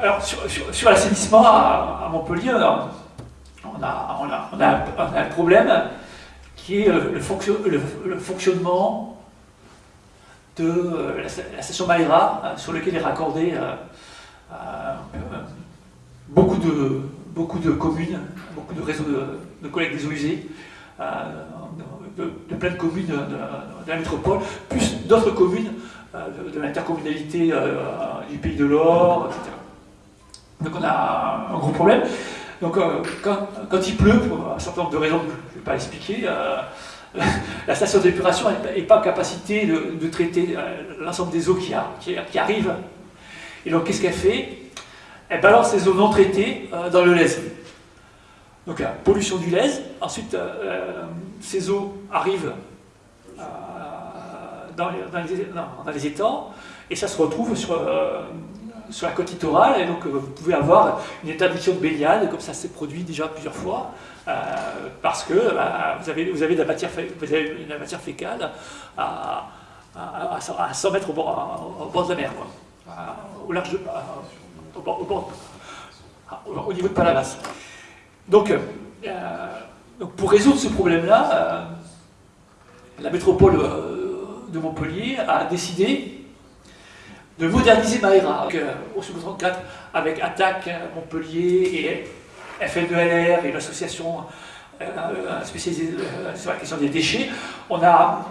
alors, sur, l'assainissement à, Montpellier, on a, un problème qui est le, fonctionnement de euh, la, station Maïra, euh, sur lequel est raccordé euh, beaucoup, de, de communes, beaucoup de réseaux de, collègues des eaux usées, de, plein de communes de, la métropole, plus d'autres communes de, l'intercommunalité du Pays de l'Or, etc. Donc on a un gros problème. Donc quand, quand, il pleut, pour un certain nombre de raisons que je ne vais pas expliquer, la station d'épuration n'est pas en capacité de, traiter euh, l'ensemble des eaux qui, qui, arrivent. Et donc, qu'est-ce qu'elle fait? Elle balance les eaux non traitées euh, dans le lèse. Donc, la pollution du lèse. Ensuite, euh, ces eaux arrivent dans les, étangs et ça se retrouve sur, sur la côte littorale. Et donc, vous pouvez avoir une interdiction de baignade, comme ça s'est produit déjà plusieurs fois. Euh, parce que bah, vous, avez, vous, avez de la matière, vous avez la matière fécale à, à, 100 mètres au bord, de la mer, au large, au, bord, au, niveau de Palavas. Donc, euh, donc pour résoudre ce problème-là, euh, la métropole de Montpellier a décidé de moderniser Maïra. au second 34, avec Attaque Montpellier et FN2LR et l'association euh, euh, spécialisée euh, sur la question des déchets, on a,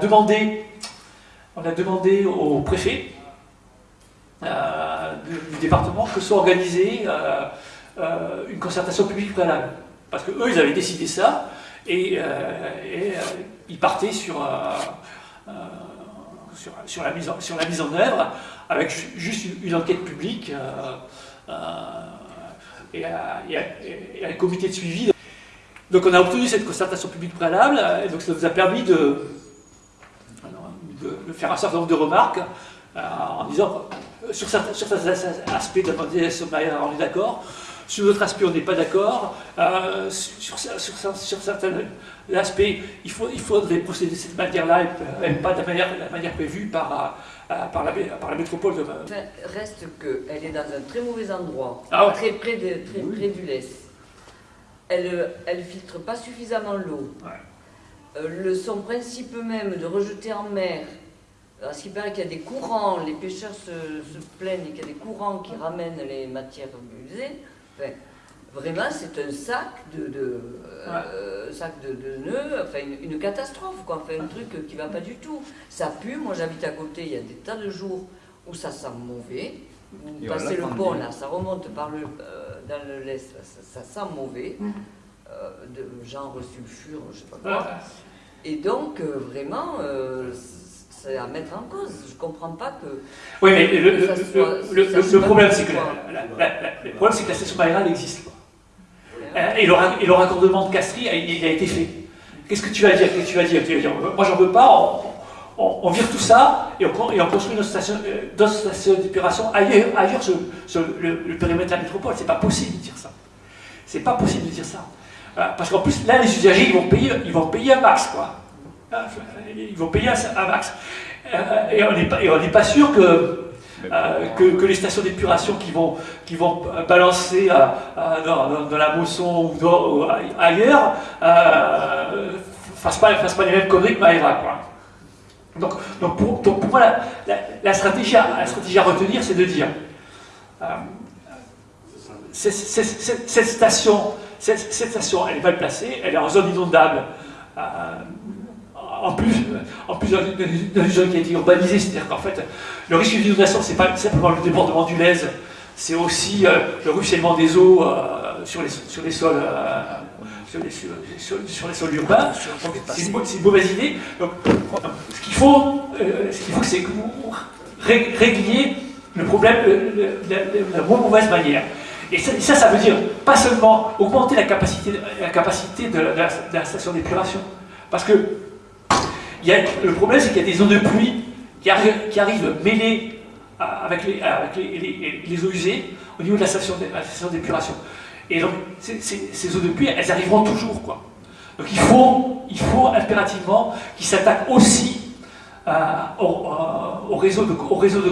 demandé, on a demandé au préfet du, département que soit organisée une concertation publique préalable. Parce que eux, ils avaient décidé ça et, ils partaient sur, sur, la mise en, sur la mise en œuvre avec juste une, enquête publique et à, un comité de suivi. Donc on a obtenu cette concertation publique préalable, et donc ça nous a permis de, de faire un certain nombre de remarques euh, en disant sur certains, aspects de la on est d'accord, sur d'autres aspects on n'est pas d'accord, euh, sur, certains aspects il, faut, il faudrait procéder de cette manière-là et pas de la manière, la manière prévue par par, la, par la métropole de... Enfin, reste qu'elle est dans un très mauvais endroit, ah très près, de, très près du laisse. Elle ne filtre pas suffisamment l'eau. Euh, le, son principe même de rejeter en mer, parce qu'il paraît qu'il y a des courants, les pêcheurs se, se plaignent qu'il y a des courants qui ramènent les matières usées. Enfin, Vraiment, c'est un sac de, de euh, sac de, nœuds, enfin une, catastrophe, quoi. Enfin, un truc qui va pas du tout. Ça pue, moi j'habite à côté, il y a des tas de jours où ça sent mauvais. Vous passez le pont là, ça remonte par le, euh, dans le l'est, ça, sent mauvais, mm. euh, de genre sulfure, je sais pas quoi. Et donc, vraiment, c'est à mettre en cause. Je comprends pas que. Oui, mais le, problème, c'est que, le problème, c'est que la station Maïra existe. Quoi. Euh, et, le, raccordement de Castries, il, a été fait. Qu'est-ce que tu vas dire? Tu vas dire, tu vas dire Moi, j'en veux pas, on, vire tout ça et on, construit notre station, euh, d'autres stations d'épuration ailleurs, ailleurs sur, le, périmètre de la métropole. C'est pas possible de dire ça. C'est pas possible de dire ça. Euh, parce qu'en plus, là, les usagers, ils vont payer, ils vont payer un max, quoi. Ils vont payer un, max. Et on n'est pas, pas sûr que euh, que, les stations d'épuration qui vont, qui vont balancer dans, la Mosson ou, ailleurs ne euh, fassent, pas, fassent pas les mêmes conneries que Maïra. Quoi. Donc, donc, pour, pour, moi, la, stratégie la stratégie à retenir, c'est de dire euh, cette, station, cette, station, elle est mal placée, elle est en zone inondable en plus, en plus d'une zone qui a été urbanisée, c'est-à-dire qu'en fait, le risque d'inondation, c'est pas simplement le débordement du Lèze, c'est aussi euh, le ruissellement des eaux euh, sur, les, sur les sols. Euh, sur les, sur, les, sols urbains, c'est une, mauvaise idée. Donc, ce qu'il faut, ce qu'il faut, c'est que vous régliez le problème de la, mauvaise manière. Et ça, ça, veut dire pas seulement augmenter la capacité, la capacité de la, de la station d'épuration, parce que le problème, c'est qu'il y a des eaux de pluie qui, arrivent mêlées avec, les, eaux usées au niveau de la station d'épuration. Et donc, ces, eaux de pluie, elles arriveront toujours. Quoi. Donc il faut, impérativement qu'ils s'attaquent aussi euh, au, réseau de,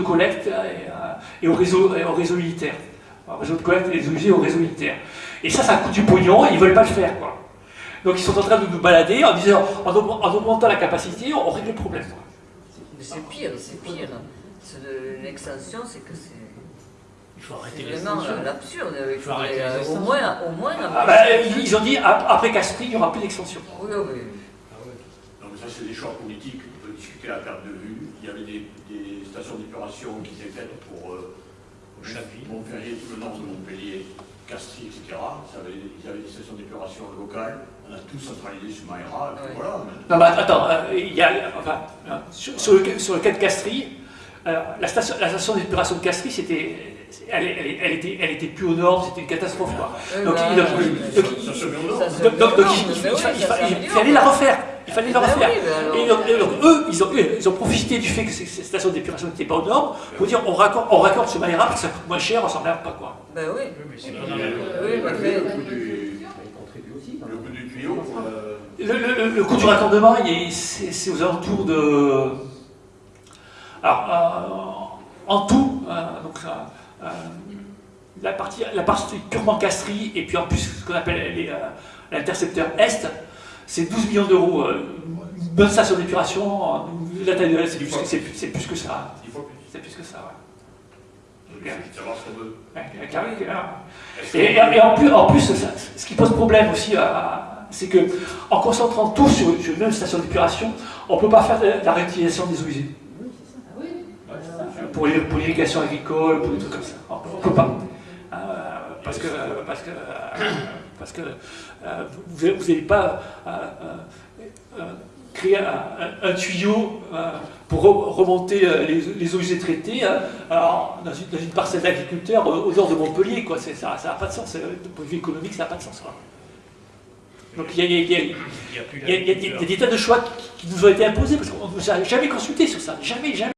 collecte et au réseau, au réseau militaire. Au des eaux usées au réseau militaire. Et ça, ça coûte du pognon, ils ne veulent pas le faire. Donc ils sont en train de nous balader en disant, en, augmentant la capacité, on règle le problème. Mais c'est pire, c'est pire. L'extension, c'est que c'est... Il faut arrêter vraiment l'absurde. Au moins, au moins ah bah, ils ont dit, après Castries, il n'y aura plus d'extension. Oui, oui. Ah. Non, mais ça, c'est des choix politiques. On peut discuter à la perte de vue. Il y avait des, stations d'épuration qui étaient faites pour... Euh, Montpellier, tout le nord de Montpellier, Castries, etc. Ils avaient des stations d'épuration locales. On a tout centralisé sur Maïra, et voilà. Non, mais attends, euh, il y a, enfin, euh, sur, le, sur, le, cas de Castries, la station, la station d'épuration de Castries, c'était, elle, elle, elle, était, elle était plus au nord, c'était une catastrophe. Quoi. Donc, il fallait la refaire. Il fallait le refaire. et, donc, eux, ils ont, ils ont, profité du fait que ces stations d'épuration n'étaient pas aux normes pour dire on raccorde, on raccorde ce Maïra parce que ça coûte moins cher, on s'en pas. Quoi. Ben oui. mais c'est pas oui, le, coût du raccordement, c'est aux alentours de... Alors, euh, en tout, euh, donc, euh, la, partie, la partie purement castrie, et puis en plus ce qu'on appelle l'intercepteur Est, c'est 12 millions d'euros. Une bonne station d'épuration, la taille de l'Est, c'est plus, plus, que ça. C'est plus que ça, ouais. Et, et, en plus, en plus ce qui pose problème aussi à, c'est qu'en concentrant tout sur, une même station d'épuration, on ne peut pas faire la réutilisation des eaux usées. Pour l'irrigation agricole, pour des trucs comme ça. On ne peut pas. Euh, parce que, parce que, parce que euh, vous n'allez pas euh, créer un, tuyau pour remonter les, eaux usées traitées dans, une, parcelle d'agriculteurs au, nord de Montpellier. Quoi. Ça n'a pas de sens. De point de vue économique, ça n'a pas de sens. Donc il y, a, des tas de choix qui, nous ont été imposés parce qu'on ne nous a jamais consulté sur ça. Jamais, jamais.